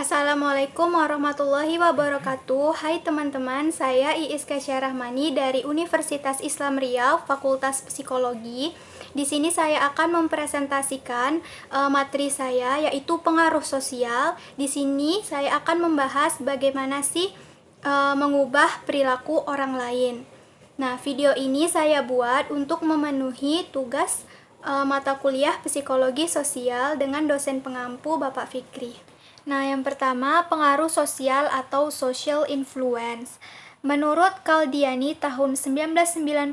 Assalamualaikum warahmatullahi wabarakatuh. Hai teman-teman, saya Iis Kasya Rahmani dari Universitas Islam Riau, Fakultas Psikologi. Di sini saya akan mempresentasikan uh, materi saya yaitu pengaruh sosial. Di sini saya akan membahas bagaimana sih uh, mengubah perilaku orang lain. Nah, video ini saya buat untuk memenuhi tugas uh, mata kuliah Psikologi Sosial dengan dosen pengampu Bapak Fikri Nah, yang pertama, pengaruh sosial atau social influence. Menurut Kaldiani tahun 1994,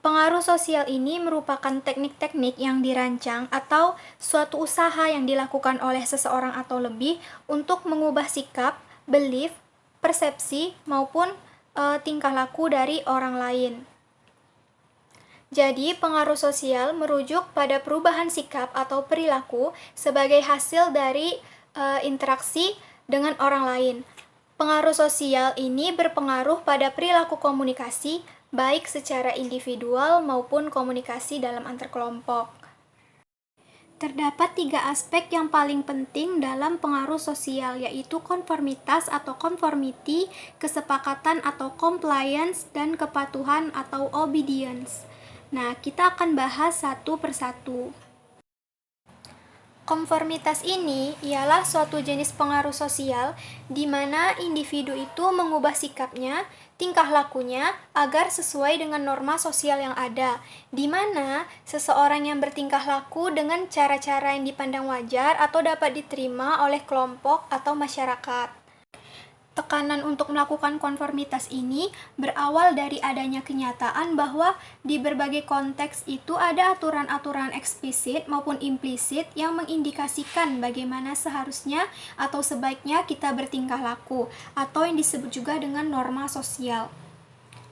pengaruh sosial ini merupakan teknik-teknik yang dirancang atau suatu usaha yang dilakukan oleh seseorang atau lebih untuk mengubah sikap, belief, persepsi, maupun e, tingkah laku dari orang lain. Jadi, pengaruh sosial merujuk pada perubahan sikap atau perilaku sebagai hasil dari e, interaksi dengan orang lain. Pengaruh sosial ini berpengaruh pada perilaku komunikasi, baik secara individual maupun komunikasi dalam antar kelompok. Terdapat tiga aspek yang paling penting dalam pengaruh sosial, yaitu konformitas atau conformity, kesepakatan atau compliance, dan kepatuhan atau obedience. Nah, kita akan bahas satu persatu. Konformitas ini ialah suatu jenis pengaruh sosial di mana individu itu mengubah sikapnya, tingkah lakunya agar sesuai dengan norma sosial yang ada, di mana seseorang yang bertingkah laku dengan cara-cara yang dipandang wajar atau dapat diterima oleh kelompok atau masyarakat. Tekanan untuk melakukan konformitas ini berawal dari adanya kenyataan bahwa di berbagai konteks itu ada aturan-aturan eksplisit maupun implisit yang mengindikasikan bagaimana seharusnya atau sebaiknya kita bertingkah laku atau yang disebut juga dengan norma sosial.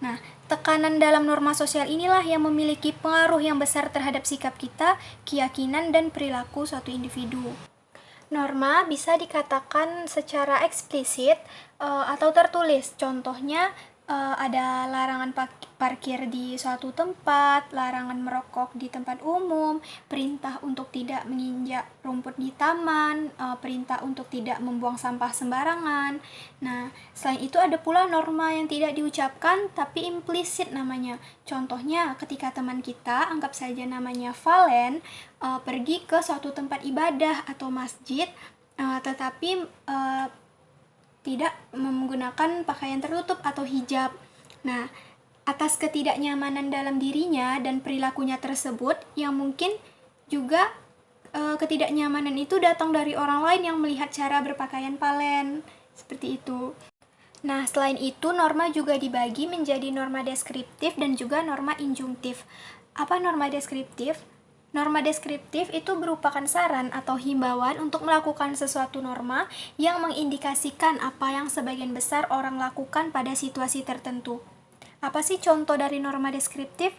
Nah, tekanan dalam norma sosial inilah yang memiliki pengaruh yang besar terhadap sikap kita, keyakinan, dan perilaku suatu individu. Norma bisa dikatakan secara eksplisit uh, atau tertulis. Contohnya uh, ada larangan parkir di suatu tempat, larangan merokok di tempat umum, perintah untuk tidak menginjak rumput di taman, uh, perintah untuk tidak membuang sampah sembarangan. Nah, selain itu ada pula norma yang tidak diucapkan tapi implisit namanya. Contohnya ketika teman kita, anggap saja namanya Valen, uh, pergi ke suatu tempat ibadah atau masjid, uh, tetapi uh, tidak menggunakan pakaian tertutup atau hijab. Nah, atas ketidaknyamanan dalam dirinya dan perilakunya tersebut yang mungkin juga e, ketidaknyamanan itu datang dari orang lain yang melihat cara berpakaian Palen. Seperti itu. Nah, selain itu norma juga dibagi menjadi norma deskriptif dan juga norma injungtif. Apa norma deskriptif? Norma deskriptif itu merupakan saran atau himbauan untuk melakukan sesuatu norma yang mengindikasikan apa yang sebagian besar orang lakukan pada situasi tertentu. Apa sih contoh dari norma deskriptif?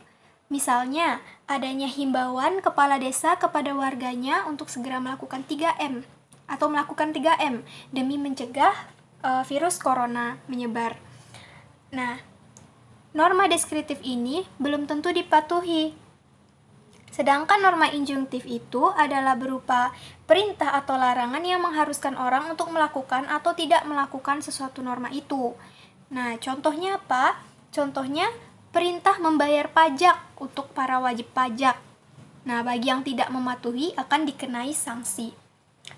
Misalnya, adanya himbauan kepala desa kepada warganya untuk segera melakukan 3M atau melakukan 3M demi mencegah uh, virus corona menyebar. Nah, norma deskriptif ini belum tentu dipatuhi Sedangkan norma injungtif itu adalah berupa perintah atau larangan yang mengharuskan orang untuk melakukan atau tidak melakukan sesuatu norma itu. Nah, contohnya apa? Contohnya perintah membayar pajak untuk para wajib pajak. Nah, bagi yang tidak mematuhi akan dikenai sanksi.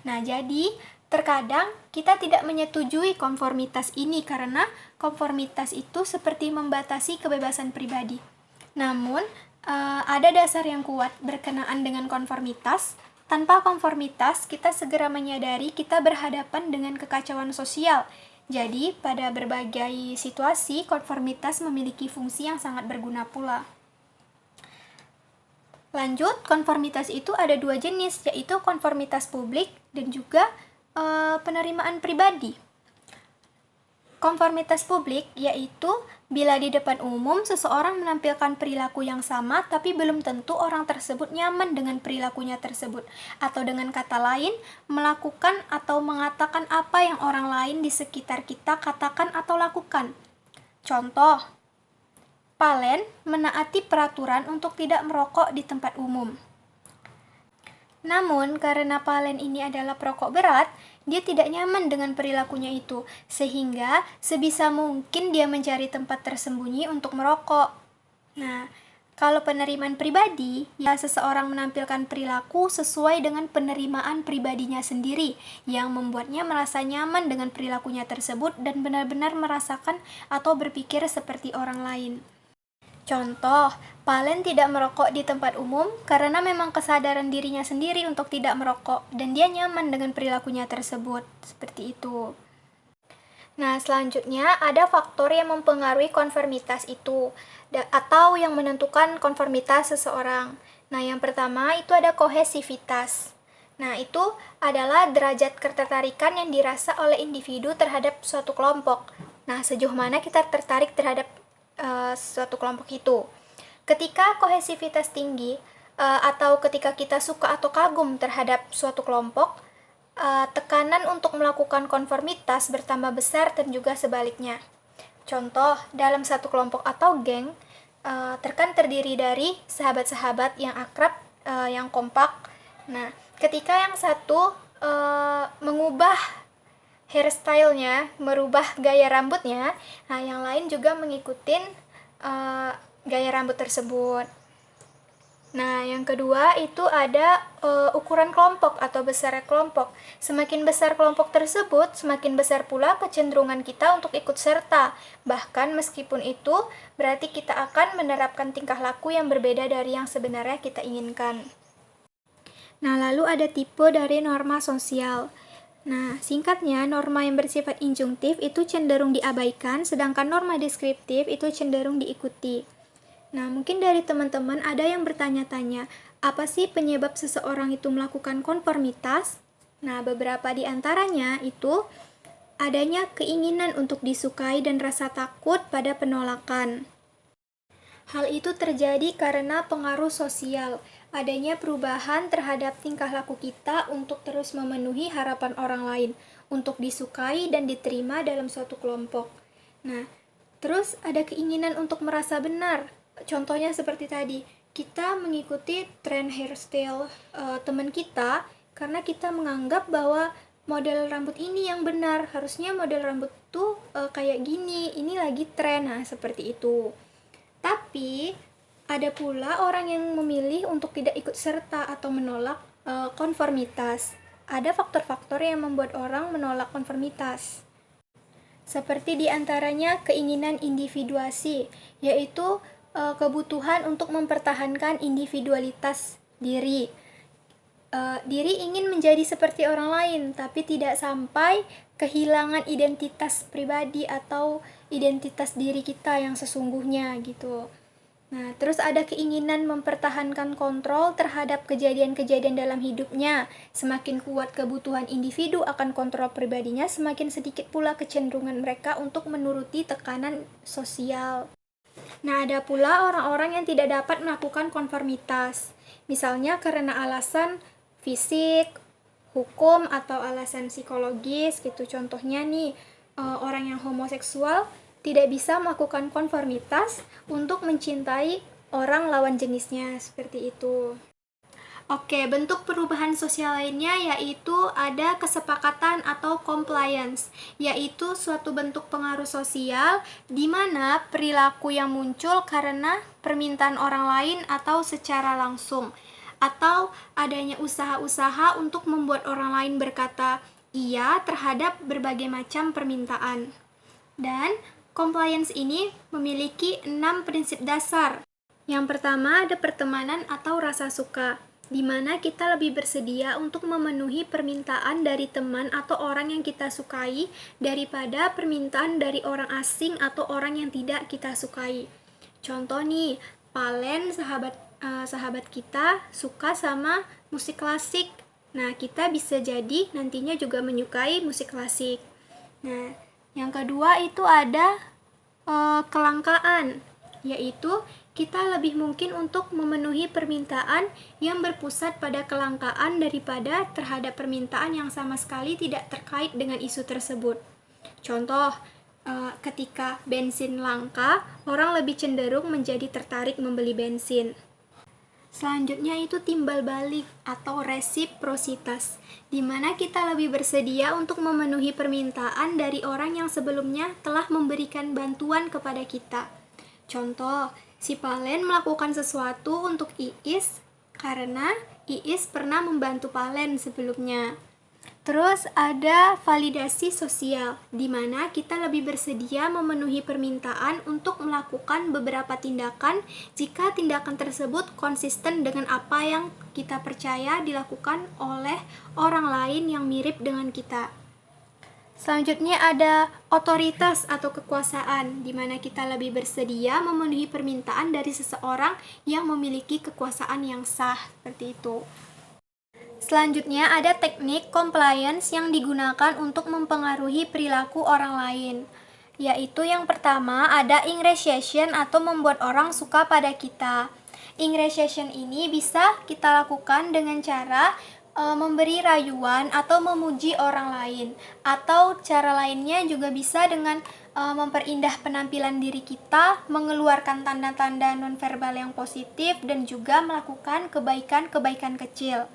Nah, jadi terkadang kita tidak menyetujui konformitas ini karena konformitas itu seperti membatasi kebebasan pribadi. Namun, uh, ada dasar yang kuat berkenaan dengan konformitas. Tanpa konformitas, kita segera menyadari kita berhadapan dengan kekacauan sosial. Jadi, pada berbagai situasi, konformitas memiliki fungsi yang sangat berguna pula. Lanjut, konformitas itu ada dua jenis, yaitu konformitas publik dan juga e, penerimaan pribadi. Konformitas publik yaitu bila di depan umum seseorang menampilkan perilaku yang sama tapi belum tentu orang tersebut nyaman dengan perilakunya tersebut atau dengan kata lain melakukan atau mengatakan apa yang orang lain di sekitar kita katakan atau lakukan. Contoh, Palen menaati peraturan untuk tidak merokok di tempat umum. Namun, karena Palen ini adalah perokok berat, dia tidak nyaman dengan perilakunya itu, sehingga sebisa mungkin dia mencari tempat tersembunyi untuk merokok. Nah, kalau penerimaan pribadi, ya seseorang menampilkan perilaku sesuai dengan penerimaan pribadinya sendiri yang membuatnya merasa nyaman dengan perilakunya tersebut dan benar-benar merasakan atau berpikir seperti orang lain. Contoh, Palen tidak merokok di tempat umum karena memang kesadaran dirinya sendiri untuk tidak merokok dan dia nyaman dengan perilakunya tersebut. Seperti itu. Nah, selanjutnya ada faktor yang mempengaruhi konformitas itu atau yang menentukan konformitas seseorang. Nah, yang pertama itu ada kohesivitas. Nah, itu adalah derajat ketertarikan yang dirasa oleh individu terhadap suatu kelompok. Nah, sejauh mana kita tertarik terhadap uh, suatu kelompok itu. Ketika kohesivitas tinggi uh, atau ketika kita suka atau kagum terhadap suatu kelompok, uh, tekanan untuk melakukan konformitas bertambah besar dan juga sebaliknya. Contoh, dalam satu kelompok atau geng, uh, terkan terdiri dari sahabat-sahabat yang akrab, uh, yang kompak. Nah, ketika yang satu uh, mengubah hairstylenya, merubah gaya rambutnya, nah yang lain juga mengikuti uh, gaya rambut tersebut. Nah, yang kedua itu ada uh, ukuran kelompok atau besar kelompok. Semakin besar kelompok tersebut, semakin besar pula kecenderungan kita untuk ikut serta. Bahkan meskipun itu berarti kita akan menerapkan tingkah laku yang berbeda dari yang sebenarnya kita inginkan. Nah, lalu ada tipe dari norma sosial. Nah, singkatnya, norma yang bersifat injungtif itu cenderung diabaikan, sedangkan norma deskriptif itu cenderung diikuti. Nah, mungkin dari teman-teman ada yang bertanya-tanya, apa sih penyebab seseorang itu melakukan konformitas? Nah, beberapa di antaranya itu adanya keinginan untuk disukai dan rasa takut pada penolakan. Hal itu terjadi karena pengaruh sosial, adanya perubahan terhadap tingkah laku kita untuk terus memenuhi harapan orang lain, untuk disukai dan diterima dalam suatu kelompok. Nah, terus ada keinginan untuk merasa benar, contohnya seperti tadi kita mengikuti tren hairstyle uh, teman kita karena kita menganggap bahwa model rambut ini yang benar. Harusnya model rambut tuh uh, kayak gini ini lagi tren. Nah seperti itu. Tapi ada pula orang yang memilih untuk tidak ikut serta atau menolak uh, konformitas ada faktor-faktor yang membuat orang menolak konformitas seperti di antaranya keinginan individuasi yaitu uh, kebutuhan untuk mempertahankan individualitas diri. Uh, diri ingin menjadi seperti orang lain, tapi tidak sampai kehilangan identitas pribadi atau identitas diri kita yang sesungguhnya gitu. Nah, terus ada keinginan mempertahankan kontrol terhadap kejadian-kejadian dalam hidupnya. Semakin kuat kebutuhan individu akan kontrol pribadinya, semakin sedikit pula kecenderungan mereka untuk menuruti tekanan sosial. Nah, ada pula orang-orang yang tidak dapat melakukan konformitas, misalnya karena alasan fisik, hukum, atau alasan psikologis gitu. Contohnya nih, eh, orang yang homoseksual tidak bisa melakukan konformitas untuk mencintai orang lawan jenisnya, seperti itu. Oke, bentuk perubahan sosial lainnya yaitu ada kesepakatan atau compliance, yaitu suatu bentuk pengaruh sosial di mana perilaku yang muncul karena permintaan orang lain atau secara langsung, atau adanya usaha-usaha untuk membuat orang lain berkata iya terhadap berbagai macam permintaan. Dan compliance ini memiliki enam prinsip dasar. Yang pertama ada pertemanan atau rasa suka di mana kita lebih bersedia untuk memenuhi permintaan dari teman atau orang yang kita sukai daripada permintaan dari orang asing atau orang yang tidak kita sukai. Contoh nih, Palen sahabat uh, sahabat kita suka sama musik klasik. Nah, kita bisa jadi nantinya juga menyukai musik klasik. Nah, yang kedua itu ada uh, kelangkaan, yaitu kita lebih mungkin untuk memenuhi permintaan yang berpusat pada kelangkaan daripada terhadap permintaan yang sama sekali tidak terkait dengan isu tersebut. Contoh, eh, ketika bensin langka, orang lebih cenderung menjadi tertarik membeli bensin. Selanjutnya itu timbal balik atau resiprositas, di mana kita lebih bersedia untuk memenuhi permintaan dari orang yang sebelumnya telah memberikan bantuan kepada kita. Contoh, si Palen melakukan sesuatu untuk Iis karena Iis pernah membantu Palen sebelumnya. Terus ada validasi sosial, di mana kita lebih bersedia memenuhi permintaan untuk melakukan beberapa tindakan jika tindakan tersebut konsisten dengan apa yang kita percaya dilakukan oleh orang lain yang mirip dengan kita. Selanjutnya ada otoritas atau kekuasaan, di mana kita lebih bersedia memenuhi permintaan dari seseorang yang memiliki kekuasaan yang sah, seperti itu. Selanjutnya ada teknik compliance yang digunakan untuk mempengaruhi perilaku orang lain. Yaitu yang pertama ada ingratiation atau membuat orang suka pada kita. Ingratiation ini bisa kita lakukan dengan cara e, memberi rayuan atau memuji orang lain. Atau cara lainnya juga bisa dengan e, memperindah penampilan diri kita, mengeluarkan tanda-tanda nonverbal yang positif dan juga melakukan kebaikan-kebaikan kecil.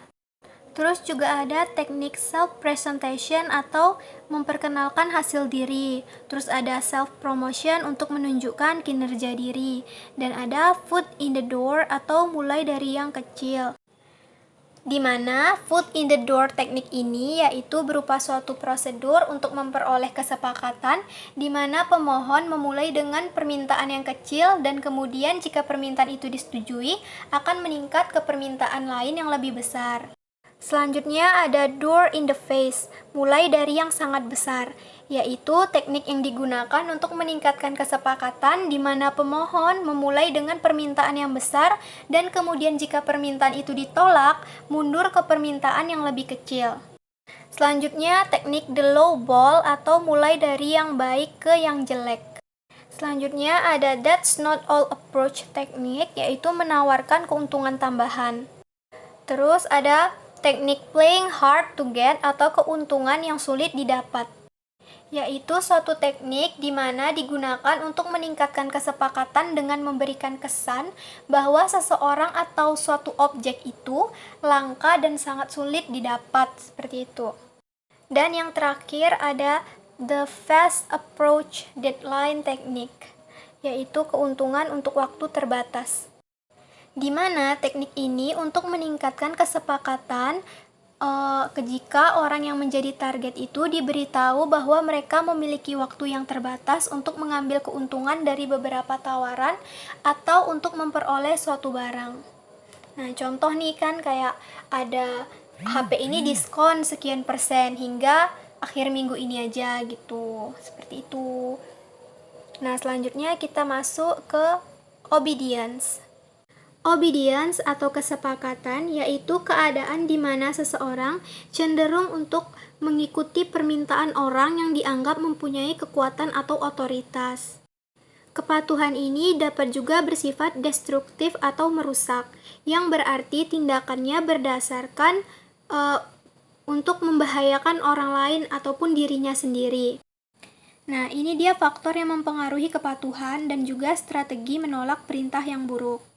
Terus juga ada teknik self presentation atau memperkenalkan hasil diri. Terus ada self promotion untuk menunjukkan kinerja diri dan ada foot in the door atau mulai dari yang kecil. Di mana foot in the door teknik ini yaitu berupa suatu prosedur untuk memperoleh kesepakatan di mana pemohon memulai dengan permintaan yang kecil dan kemudian jika permintaan itu disetujui akan meningkat ke permintaan lain yang lebih besar. Selanjutnya ada door in the face, mulai dari yang sangat besar, yaitu teknik yang digunakan untuk meningkatkan kesepakatan di mana pemohon memulai dengan permintaan yang besar dan kemudian jika permintaan itu ditolak, mundur ke permintaan yang lebih kecil. Selanjutnya, teknik the low ball atau mulai dari yang baik ke yang jelek. Selanjutnya ada that's not all approach teknik, yaitu menawarkan keuntungan tambahan. Terus ada teknik playing hard to get atau keuntungan yang sulit didapat yaitu suatu teknik di mana digunakan untuk meningkatkan kesepakatan dengan memberikan kesan bahwa seseorang atau suatu objek itu langka dan sangat sulit didapat seperti itu. Dan yang terakhir ada the fast approach deadline technique, yaitu keuntungan untuk waktu terbatas di mana teknik ini untuk meningkatkan kesepakatan uh, jika orang yang menjadi target itu diberitahu bahwa mereka memiliki waktu yang terbatas untuk mengambil keuntungan dari beberapa tawaran atau untuk memperoleh suatu barang. Nah, contoh nih kan kayak ada HP ini diskon sekian persen hingga akhir minggu ini aja gitu. Seperti itu. Nah, selanjutnya kita masuk ke obedience. Obedience atau kesepakatan yaitu keadaan di mana seseorang cenderung untuk mengikuti permintaan orang yang dianggap mempunyai kekuatan atau otoritas. Kepatuhan ini dapat juga bersifat destruktif atau merusak, yang berarti tindakannya berdasarkan uh, untuk membahayakan orang lain ataupun dirinya sendiri. Nah, ini dia faktor yang mempengaruhi kepatuhan dan juga strategi menolak perintah yang buruk.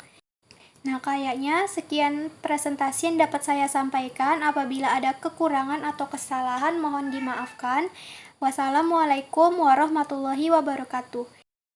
Nah, kayaknya sekian presentasi yang dapat saya sampaikan. Apabila ada kekurangan atau kesalahan, mohon dimaafkan. Wassalamualaikum warahmatullahi wabarakatuh.